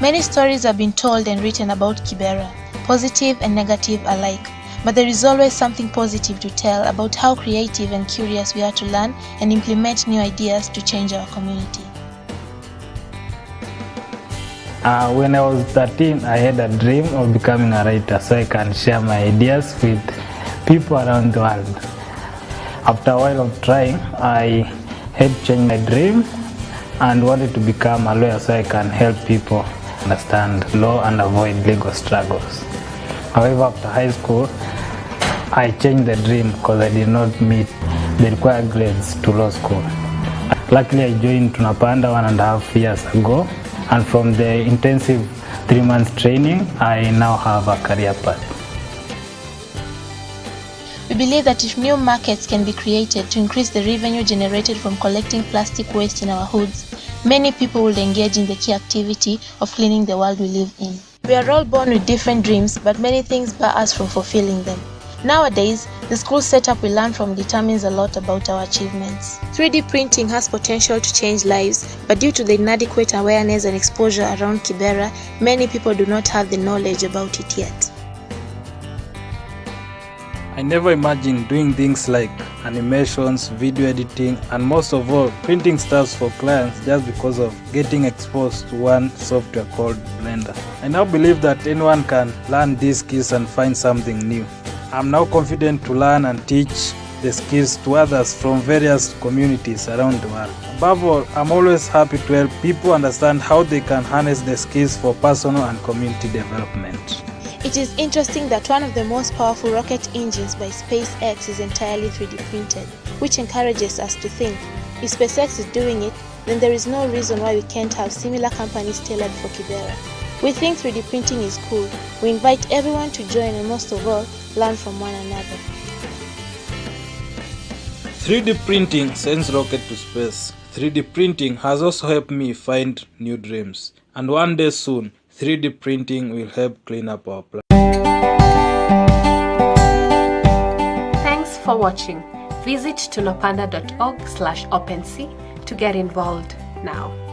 Many stories have been told and written about Kibera, positive and negative alike. But there is always something positive to tell about how creative and curious we are to learn and implement new ideas to change our community. Uh, when I was 13, I had a dream of becoming a writer so I can share my ideas with people around the world. After a while of trying, I had changed my dream and wanted to become a lawyer so I can help people understand law and avoid legal struggles. However, after high school, I changed the dream because I did not meet the required grades to law school. Luckily, I joined Tunapanda one and a half years ago, and from the intensive three months training, I now have a career path. We believe that if new markets can be created to increase the revenue generated from collecting plastic waste in our hoods, many people will engage in the key activity of cleaning the world we live in. We are all born with different dreams, but many things bar us from fulfilling them. Nowadays, the school setup we learn from determines a lot about our achievements. 3D printing has potential to change lives, but due to the inadequate awareness and exposure around Kibera, many people do not have the knowledge about it yet. I never imagined doing things like animations, video editing, and most of all, printing stuffs for clients just because of getting exposed to one software called Blender. I now believe that anyone can learn these skills and find something new. I'm now confident to learn and teach the skills to others from various communities around the world. Above all, I'm always happy to help people understand how they can harness the skills for personal and community development. It is interesting that one of the most powerful rocket engines by SpaceX is entirely 3D printed, which encourages us to think, if SpaceX is doing it, then there is no reason why we can't have similar companies tailored for Kibera. We think 3D printing is cool. We invite everyone to join and most of all, learn from one another. 3D printing sends rocket to space. 3D printing has also helped me find new dreams. And one day soon, 3D printing will help clean up our planet. Thanks for watching. Visit tunapanda.org slash OpenSea to get involved now.